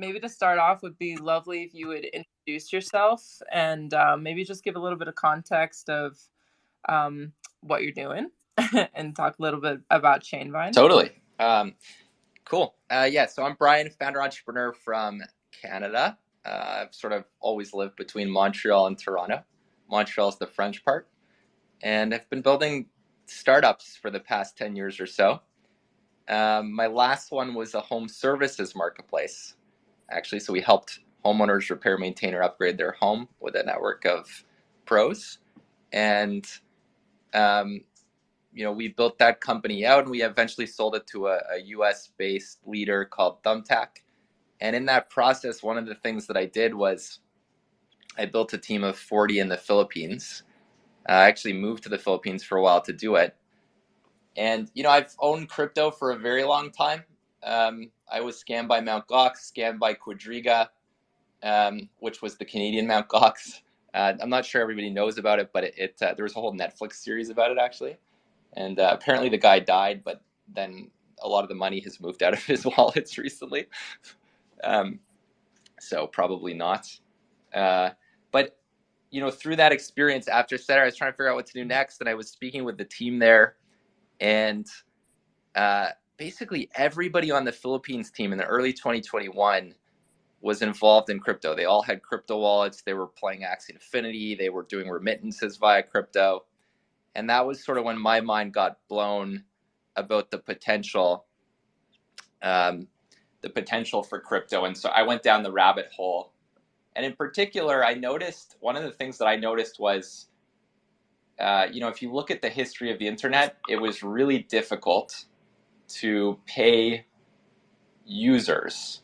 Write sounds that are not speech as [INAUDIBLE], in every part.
maybe to start off would be lovely if you would introduce yourself and um, maybe just give a little bit of context of um, what you're doing [LAUGHS] and talk a little bit about Chainvine. Totally. Um, cool. Uh, yeah, so I'm Brian, founder entrepreneur from Canada. Uh, I've sort of always lived between Montreal and Toronto. Montreal is the French part. And I've been building startups for the past 10 years or so. Um, my last one was a home services marketplace, actually. So we helped homeowners repair, maintain, or upgrade their home with a network of pros. And, um, you know, we built that company out and we eventually sold it to a, a US based leader called Thumbtack. And in that process, one of the things that I did was I built a team of 40 in the Philippines. I actually moved to the Philippines for a while to do it. And, you know, I've owned crypto for a very long time. Um, I was scammed by Mount Gox, scammed by Quadriga, um, which was the Canadian Mount Gox. Uh, I'm not sure everybody knows about it, but it, it uh, there was a whole Netflix series about it actually. And uh, apparently the guy died, but then a lot of the money has moved out of [LAUGHS] his wallets recently. Um, so probably not. Uh, but you know, through that experience after Setter, I was trying to figure out what to do next, and I was speaking with the team there, and uh, basically everybody on the Philippines team in the early 2021 was involved in crypto. They all had crypto wallets. They were playing Axie Infinity. They were doing remittances via crypto, and that was sort of when my mind got blown about the potential um, the potential for crypto. And so I went down the rabbit hole. And in particular, I noticed one of the things that I noticed was, uh, you know, if you look at the history of the internet, it was really difficult to pay users.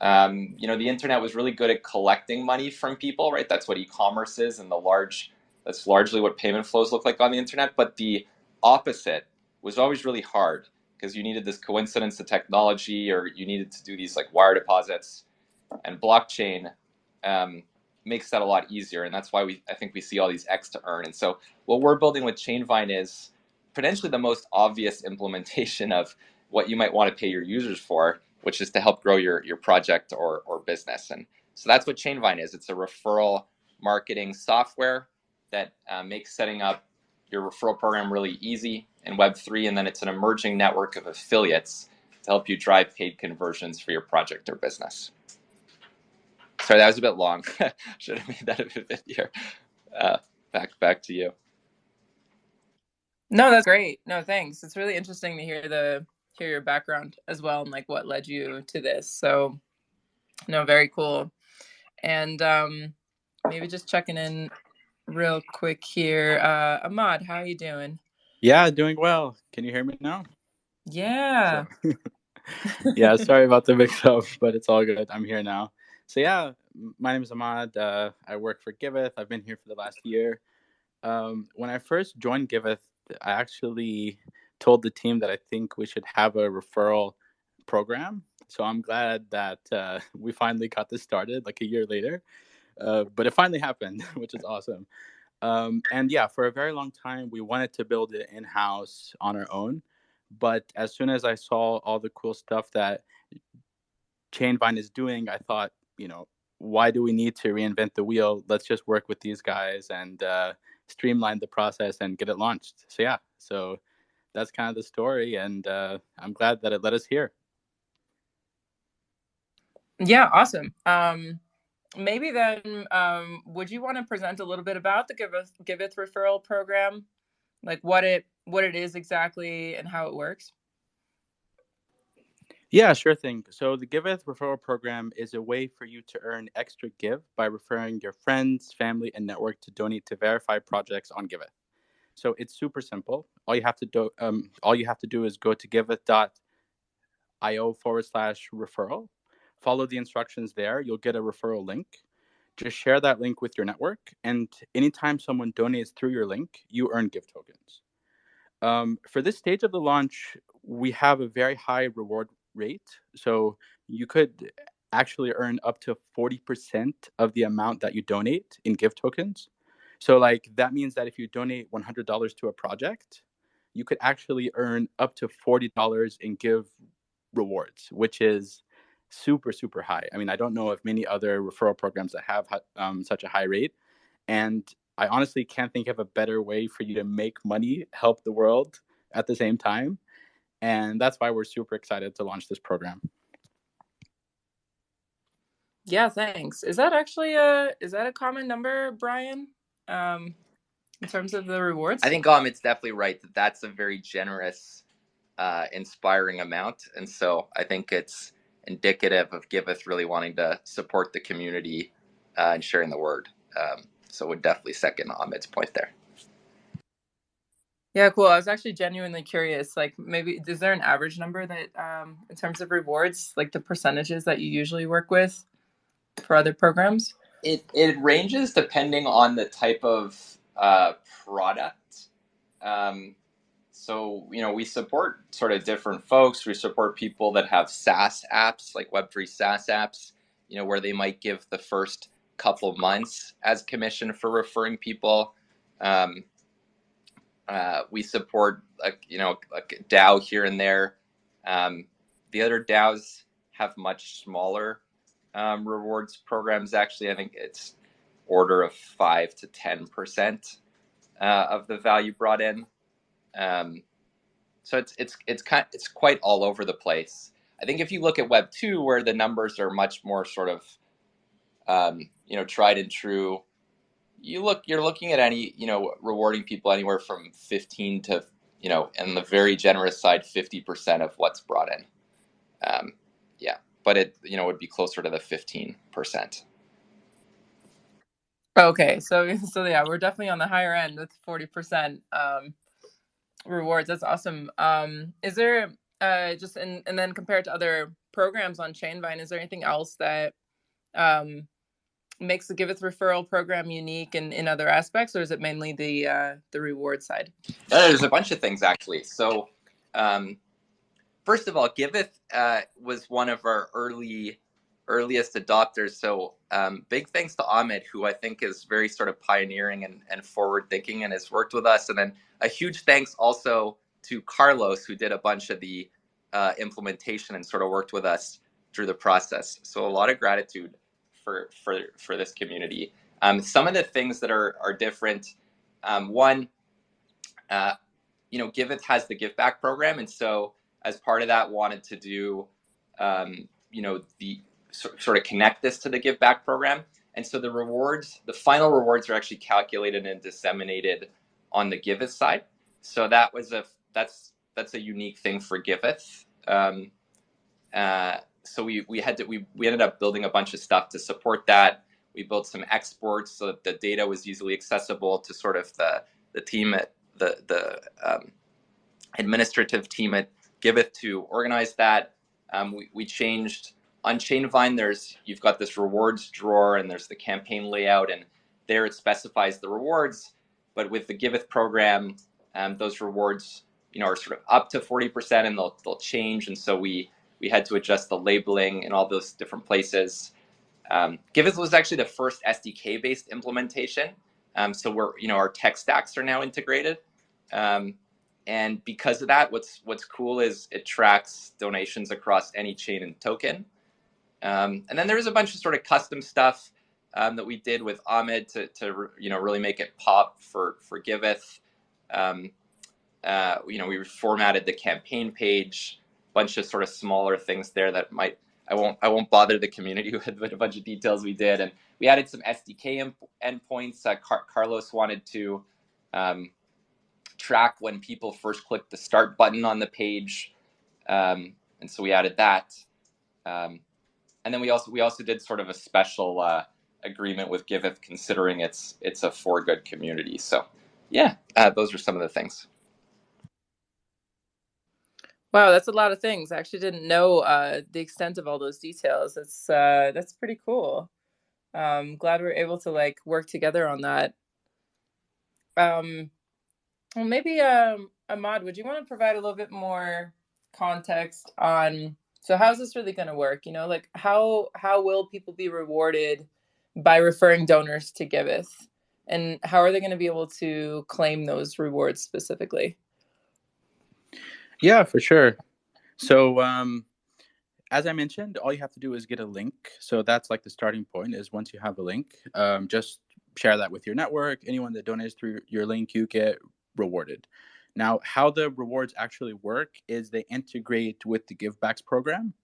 Um, you know, the internet was really good at collecting money from people, right? That's what e-commerce is, and the large, that's largely what payment flows look like on the internet. But the opposite was always really hard because you needed this coincidence of technology or you needed to do these like wire deposits and blockchain um, makes that a lot easier and that's why we I think we see all these X to earn and so what we're building with Chainvine is potentially the most obvious implementation of what you might want to pay your users for which is to help grow your your project or, or business and so that's what Chainvine is it's a referral marketing software that uh, makes setting up your referral program really easy in Web3, and then it's an emerging network of affiliates to help you drive paid conversions for your project or business. Sorry, that was a bit long. [LAUGHS] Should have made that a bit easier. Uh, back, back to you. No, that's great. No, thanks. It's really interesting to hear the hear your background as well and like what led you to this. So, no, very cool. And um, maybe just checking in real quick here. Uh, Ahmad, how are you doing? Yeah, doing well. Can you hear me now? Yeah. So, [LAUGHS] yeah, sorry about the mix up, but it's all good. I'm here now. So, yeah, my name is Ahmad. Uh, I work for Giveth. I've been here for the last year. Um, when I first joined Giveth, I actually told the team that I think we should have a referral program. So I'm glad that uh, [LAUGHS] we finally got this started like a year later. Uh, but it finally happened, [LAUGHS] which is awesome. Um, and yeah, for a very long time, we wanted to build it in house on our own. But as soon as I saw all the cool stuff that Chainvine is doing, I thought, you know, why do we need to reinvent the wheel? Let's just work with these guys and uh, streamline the process and get it launched. So yeah, so that's kind of the story, and uh, I'm glad that it led us here. Yeah, awesome. Um, maybe then um, would you want to present a little bit about the Giveth, Giveth referral program like what it what it is exactly and how it works yeah sure thing so the giveth referral program is a way for you to earn extra give by referring your friends family and network to donate to verified projects on giveth so it's super simple all you have to do um, all you have to do is go to giveth.io forward slash referral follow the instructions there. You'll get a referral link. Just share that link with your network. And anytime someone donates through your link, you earn give tokens. Um, for this stage of the launch, we have a very high reward rate. So you could actually earn up to 40% of the amount that you donate in give tokens. So, like, that means that if you donate $100 to a project, you could actually earn up to $40 in give rewards, which is super super high. I mean, I don't know of many other referral programs that have um, such a high rate, and I honestly can't think of a better way for you to make money, help the world at the same time, and that's why we're super excited to launch this program. Yeah, thanks. Is that actually a is that a common number, Brian? Um, in terms of the rewards? I think um, it's definitely right that that's a very generous, uh, inspiring amount, and so I think it's indicative of Giveth really wanting to support the community uh, and sharing the word. Um, so would definitely second Ahmed's point there. Yeah, cool. I was actually genuinely curious. Like, maybe is there an average number that, um, in terms of rewards, like the percentages that you usually work with for other programs? It it ranges depending on the type of uh, product. Um, so you know we support sort of different folks. We support people that have SaaS apps like Web3 SaaS apps. You know where they might give the first couple months as commission for referring people. Um, uh, we support you know DAO here and there. Um, the other DAOs have much smaller um, rewards programs. Actually, I think it's order of five to ten percent uh, of the value brought in. Um, so it's it's it's kind it's quite all over the place. I think if you look at Web two, where the numbers are much more sort of um, you know tried and true, you look you're looking at any you know rewarding people anywhere from 15 to you know and the very generous side 50 percent of what's brought in. Um, yeah, but it you know would be closer to the 15 percent. Okay, so [LAUGHS] so yeah, we're definitely on the higher end with forty percent um, rewards. That's awesome. Um, is there uh, just and and then compared to other programs on Chainvine, is there anything else that um, makes the Giveth referral program unique in, in other aspects, or is it mainly the uh, the reward side? Uh, there's a bunch of things actually. So, um, first of all, Giveth uh, was one of our early earliest adopters. So um, big thanks to Ahmed, who I think is very sort of pioneering and, and forward thinking and has worked with us. And then a huge thanks also to Carlos, who did a bunch of the uh, implementation and sort of worked with us through the process. So a lot of gratitude for for for this community. Um, some of the things that are are different. Um, one, uh, you know, Giveth has the give back program, and so as part of that, wanted to do, um, you know, the sort of connect this to the give back program. And so the rewards, the final rewards are actually calculated and disseminated on the Giveth side. So that was a that's that's a unique thing for Giveth. Um, uh, so we we had to we we ended up building a bunch of stuff to support that. We built some exports so that the data was easily accessible to sort of the the team at the the um, administrative team at Giveth to organize that. Um, we we changed on Chainvine, there's you've got this rewards drawer and there's the campaign layout, and there it specifies the rewards. But with the Giveth program, um, those rewards, you know, are sort of up to 40% and they'll they'll change. And so we we had to adjust the labeling in all those different places. Um, Giveth was actually the first SDK based implementation. Um, so we're you know our tech stacks are now integrated. Um, and because of that, what's what's cool is it tracks donations across any chain and token. Um, and then there was a bunch of sort of custom stuff um, that we did with Ahmed to, to you know really make it pop for for Giveth. Um, uh, you know, we formatted the campaign page, bunch of sort of smaller things there that might I won't I won't bother the community [LAUGHS] with, a bunch of details we did, and we added some SDK endpoints. Uh, Car Carlos wanted to um, track when people first click the start button on the page, um, and so we added that. Um, and then we also we also did sort of a special uh, agreement with Giveth, considering it's it's a for good community. So, yeah, uh, those are some of the things. Wow, that's a lot of things. I actually didn't know uh, the extent of all those details. That's uh, that's pretty cool. Um, glad we're able to like work together on that. Um, well, maybe um, Ahmad, would you want to provide a little bit more context on so how's this really going to work? You know, like how how will people be rewarded by referring donors to Giveth? And how are they going to be able to claim those rewards specifically? Yeah, for sure. So um, as I mentioned, all you have to do is get a link. So that's like the starting point. Is once you have a link, um, just share that with your network. Anyone that donates through your link, you get rewarded. Now, how the rewards actually work is they integrate with the Givebacks program.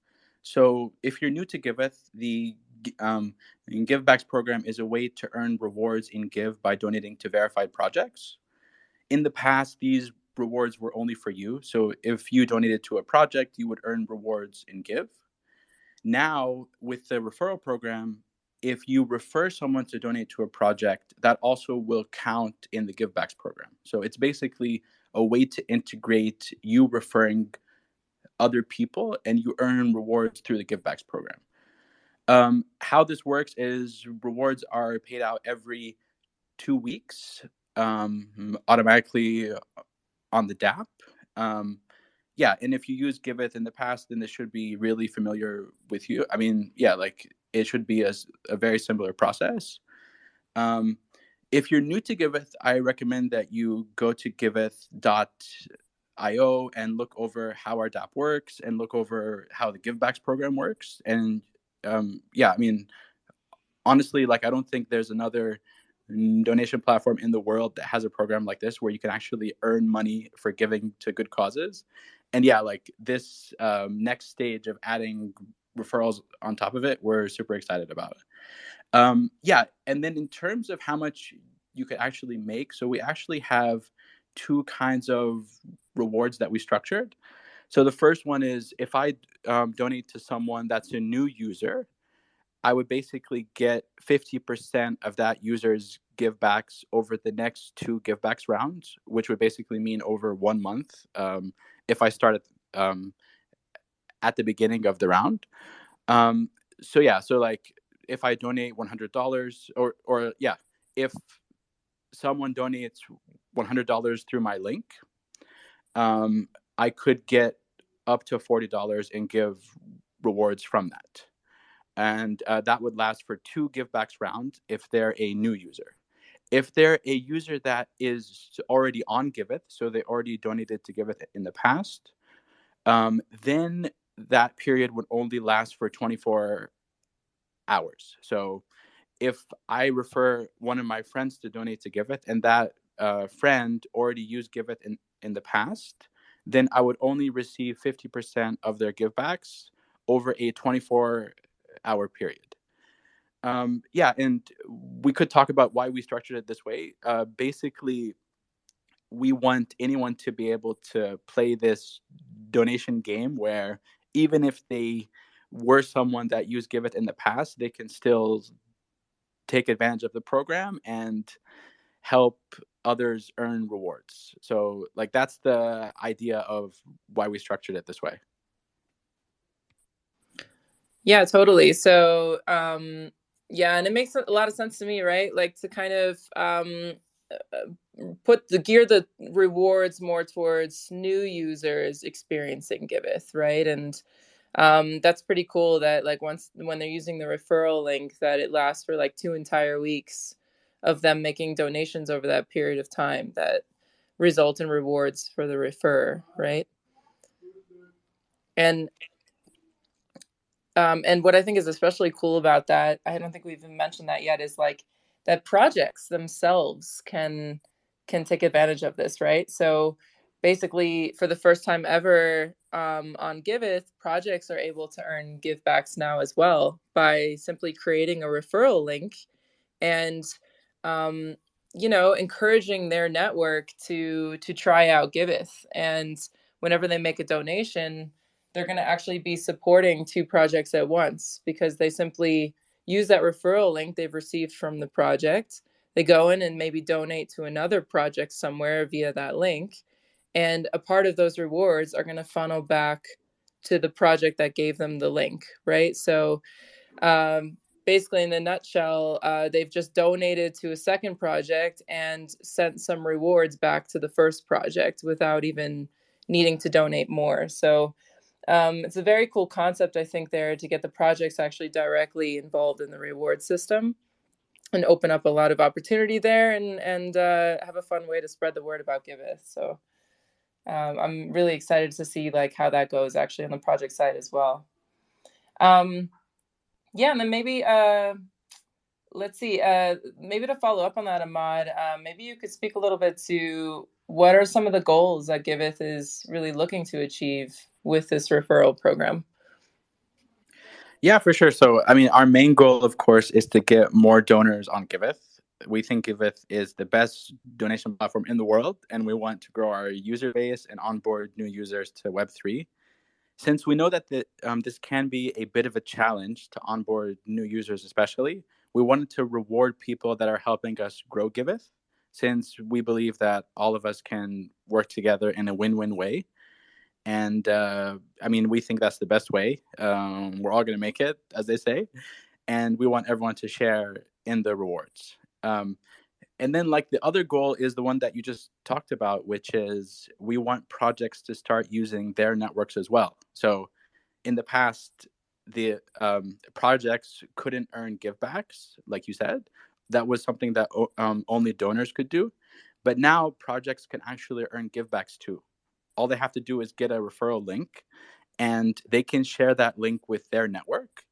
So if you're new to Giveth, the um, Givebacks program is a way to earn rewards in Give by donating to verified projects. In the past, these rewards were only for you. So if you donated to a project, you would earn rewards in Give. Now, with the referral program, if you refer someone to donate to a project, that also will count in the Givebacks program. So it's basically a way to integrate you referring other people and you earn rewards through the Givebacks program. Um, how this works is rewards are paid out every two weeks um, automatically on the DApp. Um, yeah, and if you use Giveth in the past, then this should be really familiar with you. I mean, yeah, like it should be a, a very similar process. Um, if you're new to Giveth, I recommend that you go to giveth.io and look over how our DApp works and look over how the Givebacks program works. And um, yeah, I mean, honestly, like I don't think there's another donation platform in the world that has a program like this where you can actually earn money for giving to good causes. And yeah like this um, next stage of adding referrals on top of it we're super excited about um, yeah and then in terms of how much you could actually make so we actually have two kinds of rewards that we structured. So the first one is if i um, donate to someone that's a new user I would basically get 50% of that user's givebacks over the next two givebacks rounds, which would basically mean over one month um, if I started um, at the beginning of the round. Um, so yeah, so like if I donate $100 or, or yeah, if someone donates $100 through my link, um, I could get up to $40 and give rewards from that and uh, that would last for two givebacks rounds if they're a new user. If they're a user that is already on Giveth, so they already donated to Giveth in the past, um, then that period would only last for 24 hours. So if I refer one of my friends to donate to Giveth and that uh, friend already used Giveth in, in the past, then I would only receive 50% of their givebacks over a 24 hour period. Um, yeah, and we could talk about why we structured it this way. Uh, basically, we want anyone to be able to play this donation game where even if they were someone that used Giveth in the past, they can still take advantage of the program and help others earn rewards. So, like, that's the idea of why we structured it this way. Yeah, totally. So, um, yeah, and it makes a lot of sense to me, right? Like to kind of um, uh, put the gear the rewards more towards new users experiencing Giveth, right? And um, that's pretty cool that like once when they're using the referral link that it lasts for like two entire weeks of them making donations over that period of time that result in rewards for the refer, right? And um, and what I think is especially cool about that, I don't think we've even mentioned that yet, is like that projects themselves can can take advantage of this, right? So basically, for the first time ever um, on Giveth, projects are able to earn givebacks now as well by simply creating a referral link and um, you know encouraging their network to to try out Giveth. And whenever they make a donation, they're going to actually be supporting two projects at once because they simply use that referral link they've received from the project. They go in and maybe donate to another project somewhere via that link. And a part of those rewards are going to funnel back to the project that gave them the link, right? So um, basically, in a nutshell, uh, they've just donated to a second project and sent some rewards back to the first project without even needing to donate more. So um, it's a very cool concept, I think, there to get the projects actually directly involved in the reward system and open up a lot of opportunity there and and uh, have a fun way to spread the word about Giveth. So um, I'm really excited to see like how that goes actually on the project side as well. Um, yeah, and then maybe uh, let's see. Uh, maybe to follow up on that, Ahmad, uh, maybe you could speak a little bit to what are some of the goals that Giveth is really looking to achieve with this referral program. Yeah, for sure. So, I mean, our main goal, of course, is to get more donors on Giveth. We think Giveth is the best donation platform in the world, and we want to grow our user base and onboard new users to Web3. Since we know that the, um, this can be a bit of a challenge to onboard new users, especially, we wanted to reward people that are helping us grow Giveth, since we believe that all of us can work together in a win win way and uh, I mean, we think that's the best way. Um, we're all going to make it, as they say, and we want everyone to share in the rewards. Um, and then, like the other goal is the one that you just talked about, which is we want projects to start using their networks as well. So, in the past, the um, projects couldn't earn givebacks, like you said. That was something that um, only donors could do. But now projects can actually earn givebacks too all they have to do is get a referral link and they can share that link with their network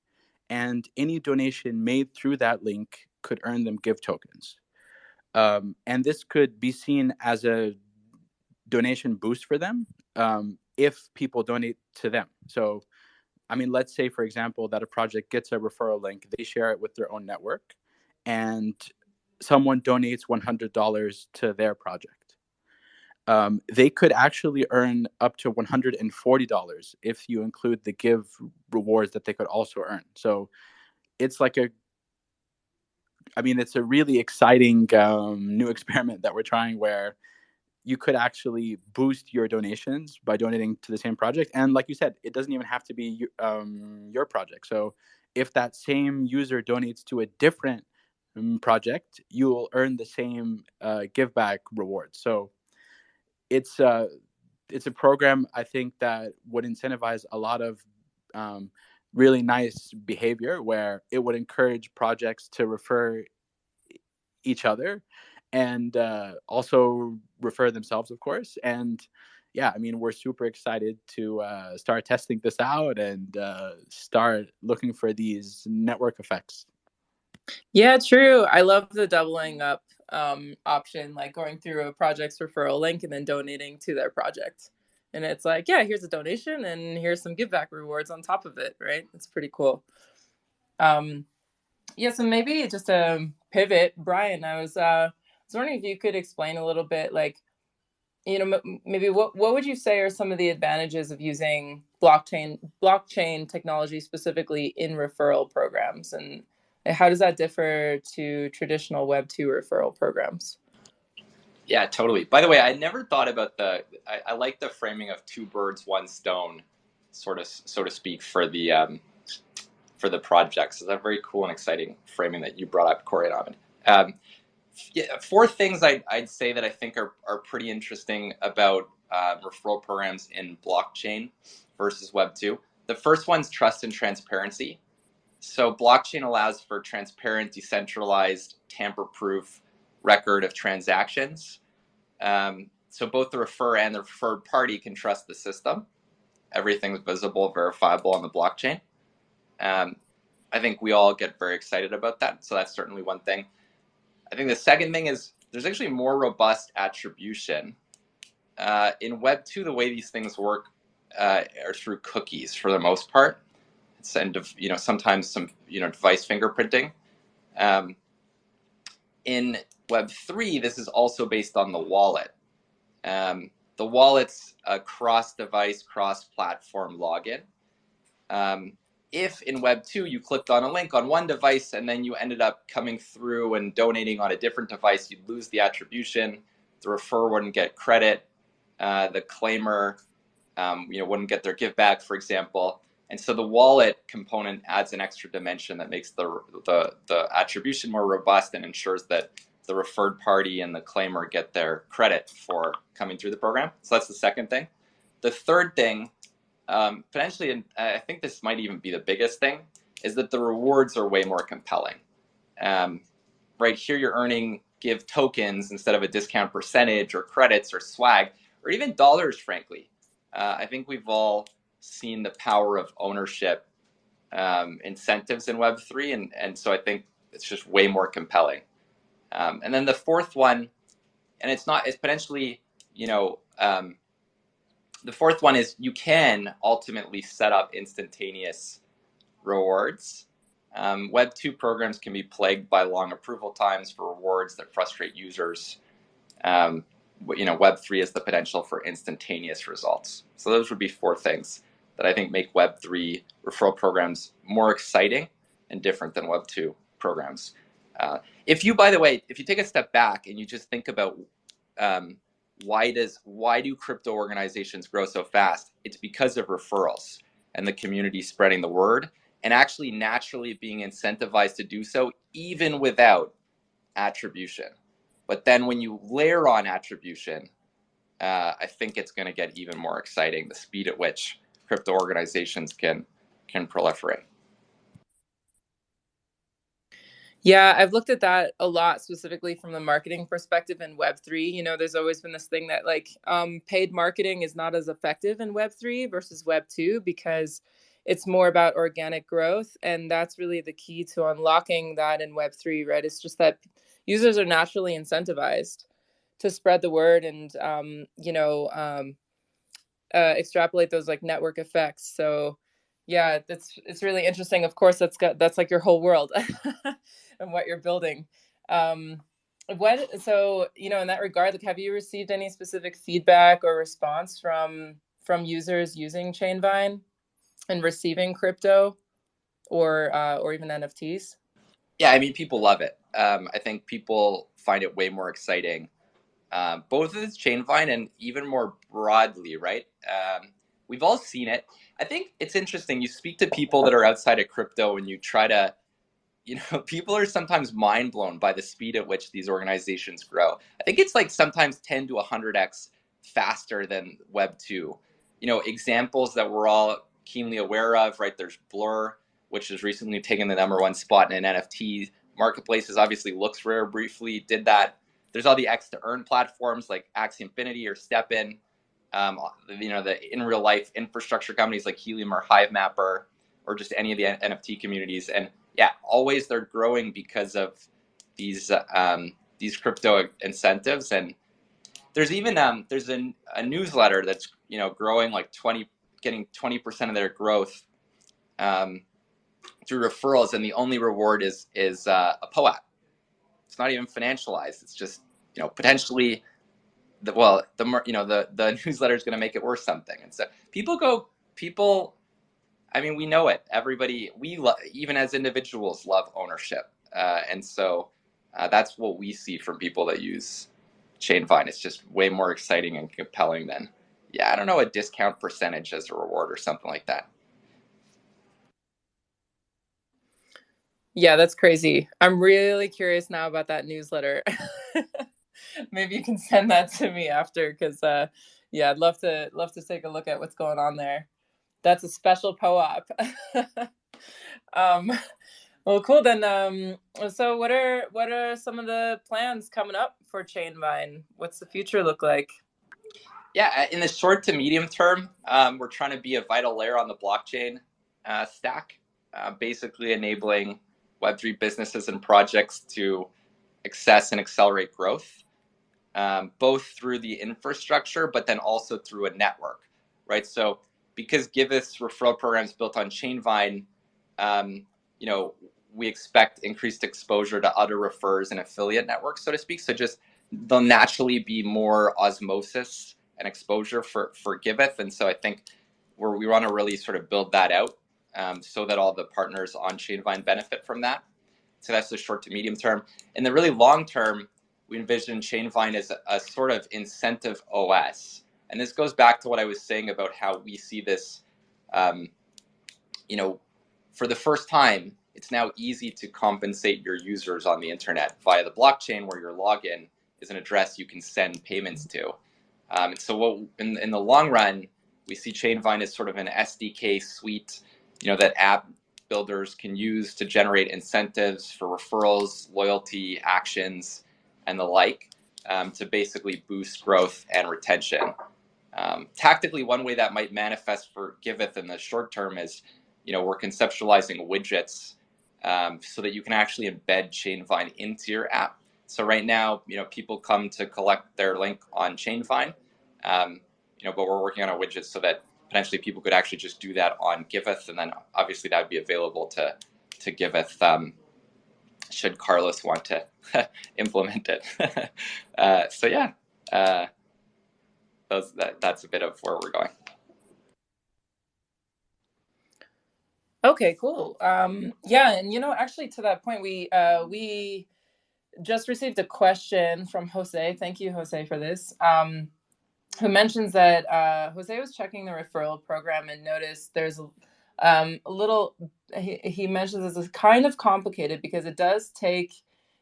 and any donation made through that link could earn them give tokens. Um, and this could be seen as a donation boost for them um, if people donate to them. So i mean let's say for example that a project gets a referral link they share it with their own network and someone donates $100 to their project um, they could actually earn up to $140 if you include the give rewards that they could also earn. So it's like a, I mean, it's a really exciting um, new [LAUGHS] experiment that we're trying where you could actually boost your donations by donating to the same project. And like you said, it doesn't even have to be um, your project. So if that same user donates to a different um, project, you will earn the same uh, give back rewards. So it's a uh, it's a program I think that would incentivize a lot of um, really nice behavior where it would encourage projects to refer each other and uh, also refer themselves, of course. And yeah, I mean, we're super excited to uh, start testing this out and uh, start looking for these network effects. Yeah, true. I love the doubling up um, option, like going through a project's referral link and then donating to their project. And it's like, yeah, here's a donation and here's some give back rewards on top of it, right? It's pretty cool. Um, yeah, so maybe just a pivot, Brian. I was uh, I was wondering if you could explain a little bit, like, you know, maybe what what would you say are some of the advantages of using blockchain blockchain technology specifically in referral programs, and how does that differ to traditional Web two referral programs? Yeah, totally. By the way, I never thought about the. I, I like the framing of two birds, one stone, sort of, so to speak, for the um, for the projects. It's a very cool and exciting framing that you brought up, Corey and Ahmed. Um, yeah, four things I'd, I'd say that I think are, are pretty interesting about uh, referral programs in blockchain versus Web two. The first one's trust and transparency. So blockchain allows for transparent, decentralized, tamper-proof record of transactions. Um, so both the refer and the referred party can trust the system. Everything's visible, verifiable on the blockchain. Um, I think we all get very excited about that. So that's certainly one thing. I think the second thing is there's actually more robust attribution. Uh, in Web 2, the way these things work uh, are through cookies for the most part and you know sometimes some you know device fingerprinting. Um, in Web three, this is also based on the wallet. Um, the wallet's a cross-device, cross-platform login. Um, if in Web 2 you clicked on a link on one device and then you ended up coming through and donating on a different device, you'd lose the attribution. The refer wouldn't get credit. Uh, the claimer, um, you know, wouldn't get their give back, for example. And so the wallet component adds an extra dimension that makes the, the, the attribution more robust and ensures that the referred party and the claimer get their credit for coming through the program. So that's the second thing. The third thing, um, potentially, and I think this might even be the biggest thing, is that the rewards are way more compelling. Um, right here, you're earning give tokens instead of a discount percentage or credits or swag or even dollars, frankly. Uh, I think we've all seen the power of ownership um, incentives in Web3. And, and so I think it's just way more compelling. Um, and then the fourth one, and it's not, it's potentially, you know, um, the fourth one is you can ultimately set up instantaneous rewards. Um, Web 2 programs can be plagued by long approval times for rewards that frustrate users. Um, you know, Web 3 has the potential for instantaneous results. So those would be four things that I think make Web 3 referral programs more exciting and different than Web 2 programs. Uh, if you, by the way, if you take a step back and you just think about um, why does why do crypto organizations grow so fast? It's because of referrals and the community spreading the word and actually naturally being incentivized to do so even without attribution. But then when you layer on attribution, uh, I think it's going to get even more exciting. The speed at which crypto organizations can can proliferate. Yeah, I've looked at that a lot specifically from the marketing perspective in Web3. You know, there's always been this thing that like um, paid marketing is not as effective in Web3 versus Web2 because it's more about organic growth. And that's really the key to unlocking that in Web3, right? It's just that users are naturally incentivized to spread the word and, um, you know, um, uh, extrapolate those like network effects. So, yeah, that's it's really interesting. Of course, that's got that's like your whole world. [LAUGHS] and what you're building. Um, what so you know in that regard, like have you received any specific feedback or response from from users using Chainvine and receiving crypto or uh, or even NFTs? Yeah, I mean people love it. Um, I think people find it way more exciting, uh, both with Chainvine and even more broadly, right? Um, we've all seen it. I think it's interesting. You speak to people that are outside of crypto and you try to you know, [LAUGHS] people are sometimes mind blown by the speed at which these organizations grow. I think it's like sometimes 10 to 100x faster than Web 2. You know, examples that we're all keenly aware of, right? There's Blur, which has recently taken the number one spot in an NFT marketplaces. Obviously, LooksRare briefly did that. There's all the X to earn platforms like Axie Infinity or STEPN. Um, you know, the in real life infrastructure companies like Helium or Hivemapper or just any of the NFT communities. And yeah, always they're growing because of these um, these crypto incentives. And there's even um, there's a, a newsletter that's you know growing like 20, getting 20% of their growth um, through referrals, and the only reward is is uh, a POAP. It's not even financialized. It's just you know potentially the well the you know the the [LAUGHS] newsletter is going to make it worth something, and so people go people I mean, we know it. Everybody, we even as individuals love ownership, uh, and so uh, that's what we see from people that use Chainvine. It's just way more exciting and compelling than, yeah, I don't know, a discount percentage as a reward or something like that. Yeah, that's crazy. I'm really curious now about that newsletter. [LAUGHS] Maybe you can send that to me after, because uh, yeah, I'd love to love to take a look at what's going on there that's a special POAP. [LAUGHS] um, well, cool. Then, um, so what are what are some of the plans coming up for Chainvine? What's the future look like? Yeah, in the short to medium term, um, we're trying to be a vital layer on the blockchain uh, stack, uh, basically enabling Web3 businesses and projects to access and accelerate growth, um, both through the infrastructure, but then also through a network, right? So because Giveth's referral program is built on Chainvine, um, you know, we expect increased exposure to other refers and affiliate networks, so to speak. So just there'll naturally be more osmosis and exposure for for Giveth, and so I think we're, we want to really sort of build that out um, so that all the partners on Chainvine benefit from that. So that's the short to medium term. In the really long term, we envision Chainvine as a, a sort of incentive OS and this goes back to what I was saying about how we see this, um, you know, for the first time, it's now easy to compensate your users on the internet via the blockchain where your login is an address you can send payments to. Um, and so what in, in the long run, we see Chainvine as sort of an SDK suite, you know, that app builders can use to generate incentives for referrals, loyalty, actions, and the like um, to basically boost growth and retention. Um, tactically, one way that might manifest for Giveth in the short term is you know, we're conceptualizing widgets um, so that you can actually embed Chainvine into your app. So right now, you know, people come to collect their link on Chainvine, um, you know, but we're working on a widget so that potentially people could actually just do that on Giveth, and then obviously that would be available to to Giveth um, should Carlos want to [LAUGHS] implement it. [LAUGHS] uh, so yeah, uh, those, that, that's a bit of where we're going. Okay, cool. Um, yeah, and you know, actually, to that point, we uh, we just received a question from Jose. Thank you, Jose, for this. Um, who mentions that uh, Jose was checking the referral program and noticed there's um, a little. He, he mentions this is kind of complicated because it does take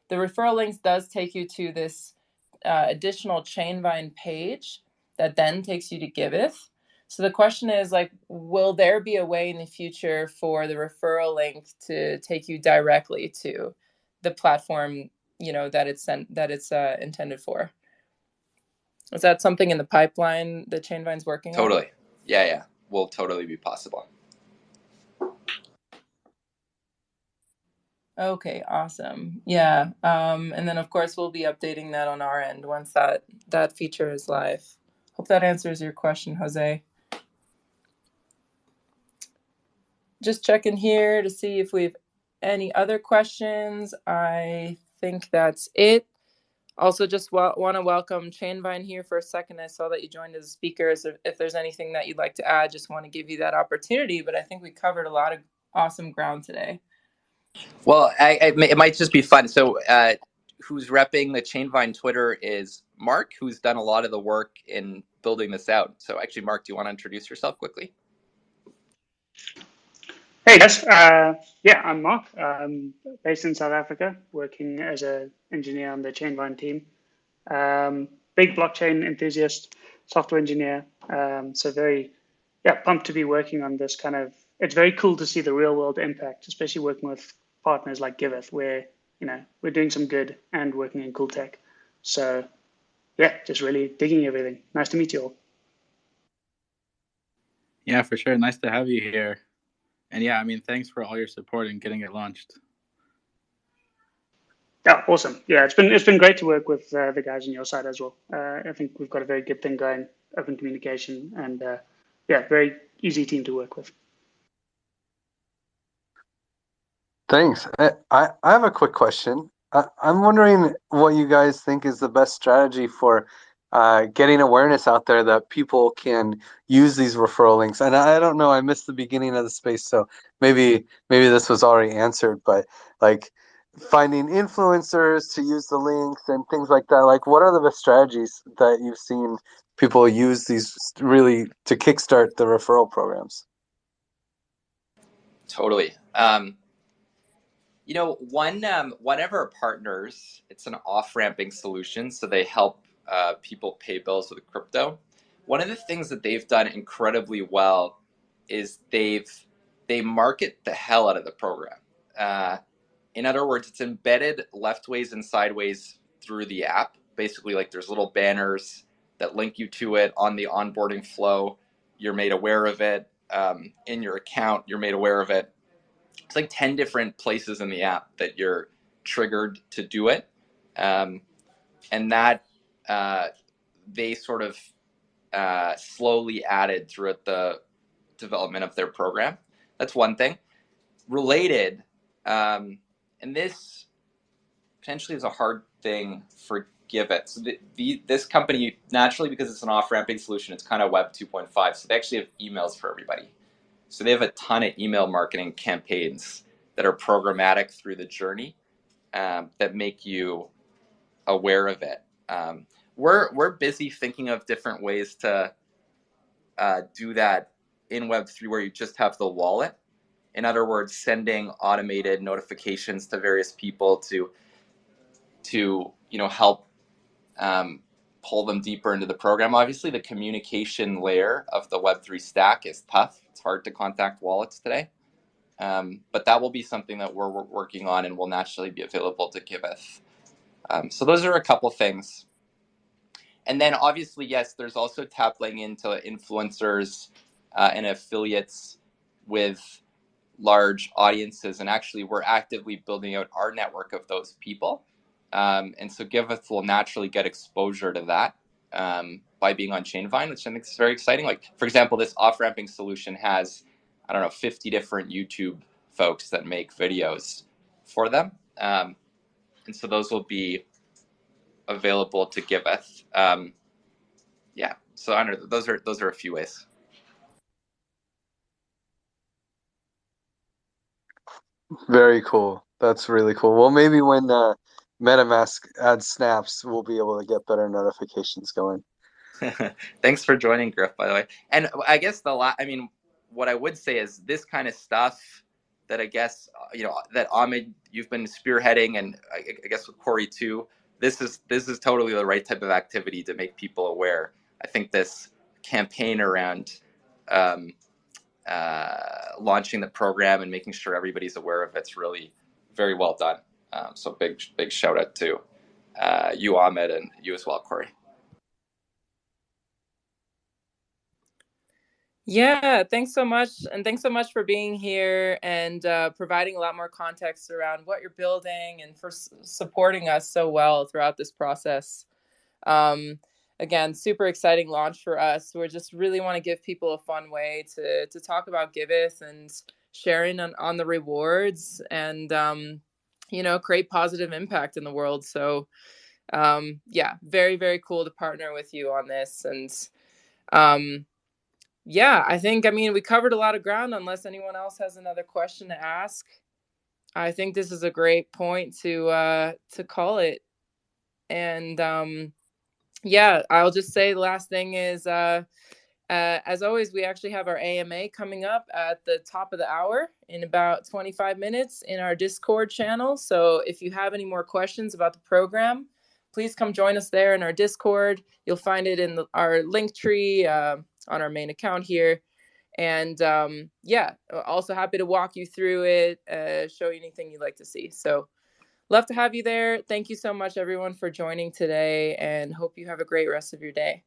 the referral links does take you to this uh, additional Chainvine page that then takes you to Giveth. So the question is like, will there be a way in the future for the referral link to take you directly to the platform, you know, that it's sent that it's uh, intended for? Is that something in the pipeline that Chainvine's working totally. on? Totally. Yeah, yeah. Will totally be possible. Okay, awesome. Yeah. Um, and then of course we'll be updating that on our end once that that feature is live. Hope that answers your question, Jose. just checking here to see if we have any other questions. I think that's it. Also, just want to welcome Chainvine here for a second. I saw that you joined as speakers. If, if there's anything that you'd like to add, just want to give you that opportunity. But I think we covered a lot of awesome ground today. Well, I, I, it might just be fun. So, uh, who's repping the Chainvine Twitter is Mark, who's done a lot of the work in building this out. So, actually, Mark, do you want to introduce yourself quickly? Hey guys, uh, yeah, I'm Mark. I'm based in South Africa, working as an engineer on the Chainvine team. Um, big blockchain enthusiast, software engineer. Um, so very, yeah, pumped to be working on this kind of. It's very cool to see the real world impact, especially working with partners like Giveth, where you know we're doing some good and working in cool tech. So, yeah, just really digging everything. Nice to meet you all. Yeah, for sure. Nice to have you here. And yeah, I mean, thanks for all your support in getting it launched. Yeah, awesome. Yeah, it's been it's been great to work with uh, the guys on your side as well. Uh, I think we've got a very good thing going, open communication, and uh, yeah, very easy team to work with. Thanks. I, I have a quick question. I, I'm wondering what you guys think is the best strategy for uh, getting awareness out there that people can use these referral links. And I don't know, I missed the beginning of the space, so maybe maybe this was already answered, but like finding influencers to use the links and things like that. Like, what are the best strategies that you've seen people use these really to kickstart the referral programs? Totally. Um, you know, one um, one of our partners, it's an off ramping solution, so they help uh, people pay bills with crypto. One of the things that they've done incredibly well is they've they market the hell out of the program. Uh, in other words, it's embedded leftways and sideways through the app. Basically, like there's little banners that link you to it on the onboarding flow. You're made aware of it um, in your account. You're made aware of it. It's like ten different places in the app that you're triggered to do it, um, and that uh, they sort of uh, slowly added throughout the development of their program. That's one thing. Related, um, and this potentially is a hard thing for Giveth. So the, the, this company, naturally, because it's an off-ramping solution, it's kind of Web 2.5. So they actually have emails for everybody. So they have a ton of email marketing campaigns that are programmatic through the journey um, that make you aware of it. Um, we're we're busy thinking of different ways to uh, do that in Web3 where you just have the wallet. In other words, sending automated notifications to various people to to you know help um, pull them deeper into the program. Obviously, the communication layer of the Web3 stack is tough. It's hard to contact wallets today. Um, but that will be something that we're, working on and will naturally be available to Giveth. Um, so those are a couple things. And then obviously, yes, there's also tapping into influencers uh, and affiliates with large audiences, and actually we're actively building out our network of those people. Um, and so Giveth will naturally get exposure to that um, by being on Chainvine, which I think is very exciting. Like, for example, this off ramping solution has, I don't know, 50 different YouTube folks that make videos for them. Um, and so those will be available to Giveth. Um, yeah, so I don't know, those are those are a few ways. Very cool. That's really cool. Well, maybe when uh, MetaMask adds snaps, we'll be able to get better notifications going. [LAUGHS] Thanks for joining, Griff, by the way. And I guess the la- I mean, what I would say is this kind of stuff that I guess uh, you know that Ahmed you've been spearheading, and I, I guess with Corey too. This is this is totally the right type of activity to make people aware. I think this campaign around um, uh, launching the program and making sure everybody's aware of it's really very well done. Um, so big big shout out to uh, you, Ahmed, and you as well, Corey. Yeah, thanks so much. And thanks so much for being here and uh, providing a lot more context around what you're building and for s- supporting us so well throughout this process. Um, again, super exciting launch for us. We just really want to give people a fun way to, to talk about Giveth and sharing on, on the rewards and, um, you know, create positive impact in the world. So, um, yeah, very, very cool to partner with you on this. And, um, yeah, I think, I mean, we covered a lot of ground unless anyone else has another question to ask. I think this is a great point to uh to call it. And um yeah, I'll just say the last thing is uh uh, as always, we actually have our AMA coming up at the top of the hour in about 25 minutes in our Discord channel. So if you have any more questions about the program, please come join us there in our Discord. You'll find it in the, our link tree. Uh, on our main account here. And um, yeah, also happy to walk you through it, uh, show you anything you'd like to see. So, love to have you there. Thank you so much, everyone, for joining today, and hope you have a great rest of your day.